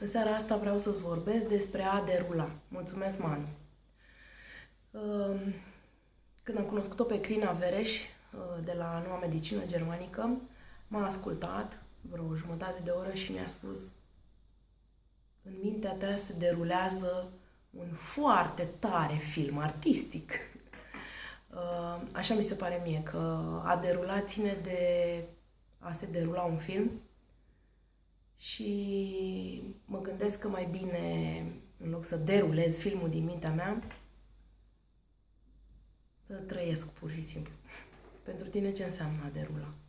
În seara asta vreau să-ți vorbesc despre a derula. Mulțumesc, Manu! Um, când am cunoscut-o pe Crina Vereș uh, de la Noua Medicină Germanică, m-a ascultat vreo jumătate de oră și mi-a spus în mintea ta se derulează un foarte tare film artistic. Uh, așa mi se pare mie că a derula ține de a se derula un film și mă gândesc că mai bine, în loc să derulez filmul din mintea mea, să trăiesc pur și simplu. Pentru tine ce înseamnă a derula? Ceau!